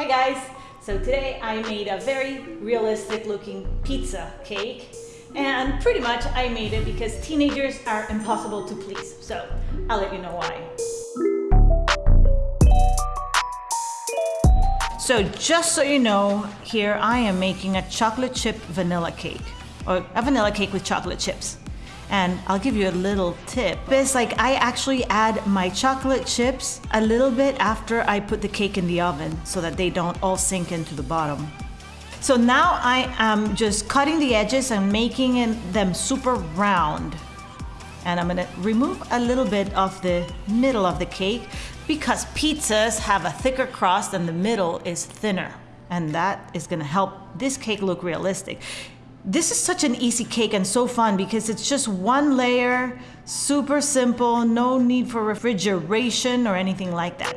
Hi guys! So today I made a very realistic looking pizza cake and pretty much I made it because teenagers are impossible to please. So I'll let you know why. So just so you know, here I am making a chocolate chip vanilla cake or a vanilla cake with chocolate chips. And I'll give you a little tip. It's like I actually add my chocolate chips a little bit after I put the cake in the oven so that they don't all sink into the bottom. So now I am just cutting the edges and making them super round. And I'm gonna remove a little bit of the middle of the cake because pizzas have a thicker crust and the middle is thinner. And that is gonna help this cake look realistic. This is such an easy cake and so fun because it's just one layer, super simple, no need for refrigeration or anything like that.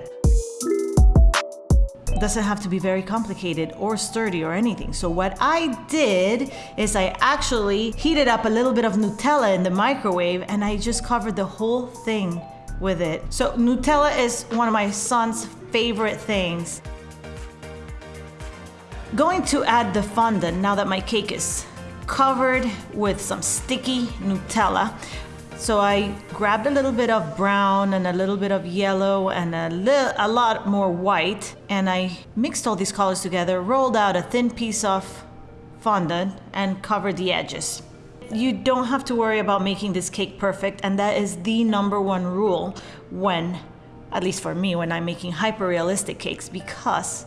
Doesn't have to be very complicated or sturdy or anything. So what I did is I actually heated up a little bit of Nutella in the microwave and I just covered the whole thing with it. So Nutella is one of my son's favorite things. Going to add the fondant now that my cake is covered with some sticky Nutella. So I grabbed a little bit of brown and a little bit of yellow and a, little, a lot more white and I mixed all these colors together, rolled out a thin piece of fondant and covered the edges. You don't have to worry about making this cake perfect and that is the number one rule when, at least for me, when I'm making hyper realistic cakes because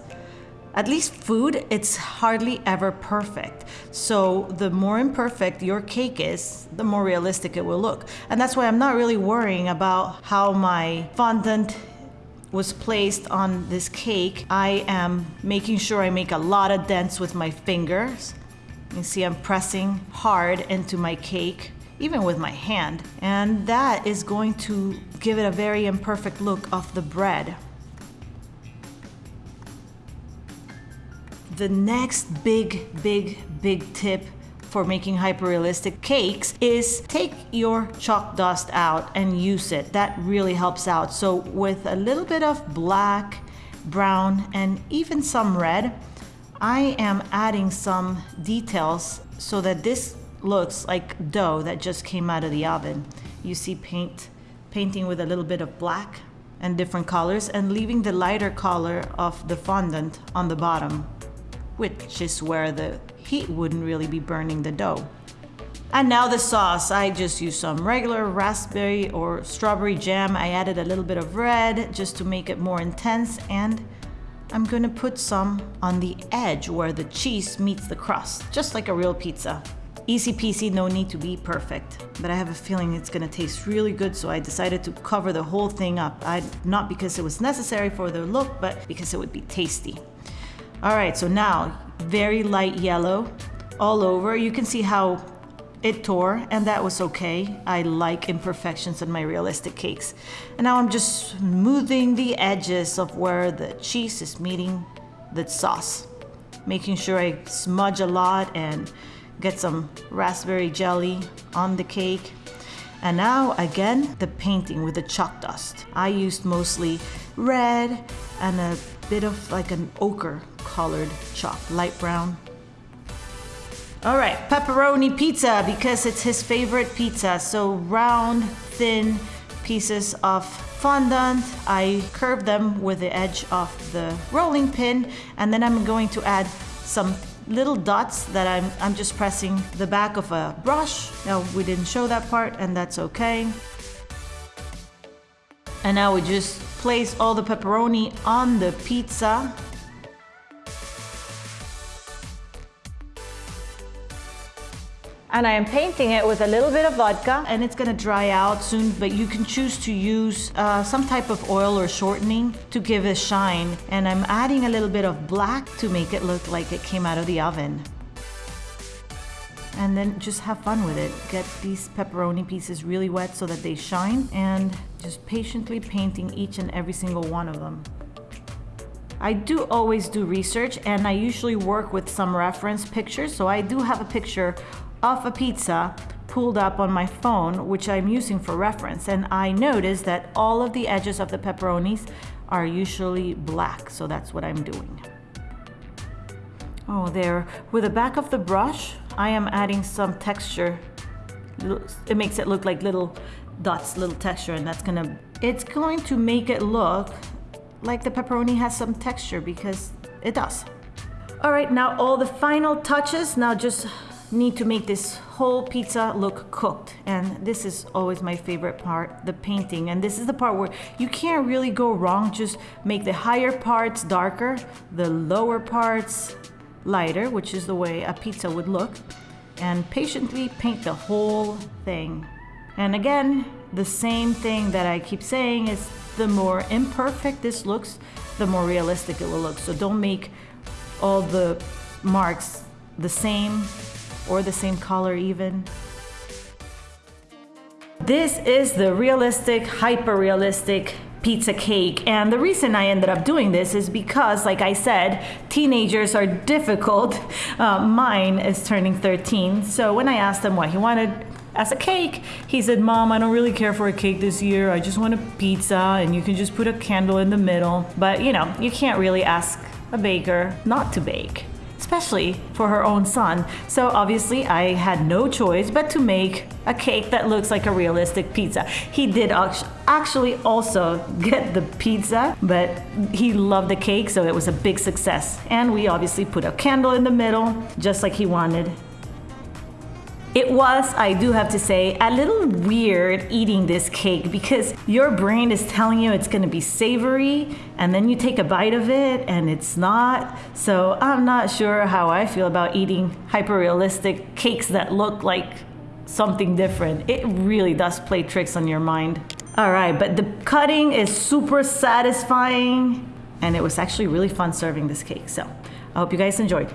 at least food, it's hardly ever perfect. So the more imperfect your cake is, the more realistic it will look. And that's why I'm not really worrying about how my fondant was placed on this cake. I am making sure I make a lot of dents with my fingers. You see I'm pressing hard into my cake even with my hand. And that is going to give it a very imperfect look of the bread. The next big, big, big tip for making hyper-realistic cakes is take your chalk dust out and use it. That really helps out. So with a little bit of black, brown, and even some red, I am adding some details so that this looks like dough that just came out of the oven. You see paint, painting with a little bit of black and different colors and leaving the lighter color of the fondant on the bottom which is where the heat wouldn't really be burning the dough. And now the sauce. I just used some regular raspberry or strawberry jam. I added a little bit of red just to make it more intense and I'm gonna put some on the edge where the cheese meets the crust, just like a real pizza. Easy peasy, no need to be perfect. But I have a feeling it's gonna taste really good, so I decided to cover the whole thing up. I, not because it was necessary for the look, but because it would be tasty. All right, so now very light yellow all over. You can see how it tore and that was okay. I like imperfections in my realistic cakes. And now I'm just smoothing the edges of where the cheese is meeting the sauce. Making sure I smudge a lot and get some raspberry jelly on the cake. And now again, the painting with the chalk dust. I used mostly red and a bit of like an ochre colored chalk, light brown. All right, pepperoni pizza because it's his favorite pizza. So round, thin pieces of fondant. I curve them with the edge of the rolling pin and then I'm going to add some little dots that I'm, I'm just pressing the back of a brush. Now we didn't show that part and that's okay. And now we just place all the pepperoni on the pizza and I am painting it with a little bit of vodka. And it's gonna dry out soon but you can choose to use uh, some type of oil or shortening to give a shine. And I'm adding a little bit of black to make it look like it came out of the oven. And then just have fun with it. Get these pepperoni pieces really wet so that they shine. And just patiently painting each and every single one of them. I do always do research and I usually work with some reference pictures. So I do have a picture of a pizza pulled up on my phone, which I'm using for reference, and I noticed that all of the edges of the pepperonis are usually black, so that's what I'm doing. Oh, there. With the back of the brush, I am adding some texture. It makes it look like little dots, little texture, and that's gonna, it's going to make it look like the pepperoni has some texture because it does. All right, now all the final touches. Now just need to make this whole pizza look cooked. And this is always my favorite part, the painting. And this is the part where you can't really go wrong. Just make the higher parts darker, the lower parts lighter, which is the way a pizza would look. And patiently paint the whole thing. And again, the same thing that I keep saying is the more imperfect this looks, the more realistic it will look. So don't make all the marks the same or the same color even. This is the realistic, hyper realistic pizza cake. And the reason I ended up doing this is because, like I said, teenagers are difficult. Uh, mine is turning 13. So when I asked him what he wanted as a cake, he said, Mom, I don't really care for a cake this year. I just want a pizza and you can just put a candle in the middle. But you know, you can't really ask a baker not to bake especially for her own son. So obviously I had no choice but to make a cake that looks like a realistic pizza. He did actually also get the pizza, but he loved the cake, so it was a big success. And we obviously put a candle in the middle, just like he wanted. It was, I do have to say, a little weird eating this cake because your brain is telling you it's gonna be savory and then you take a bite of it and it's not. So I'm not sure how I feel about eating hyper realistic cakes that look like something different. It really does play tricks on your mind. All right, but the cutting is super satisfying and it was actually really fun serving this cake. So I hope you guys enjoyed.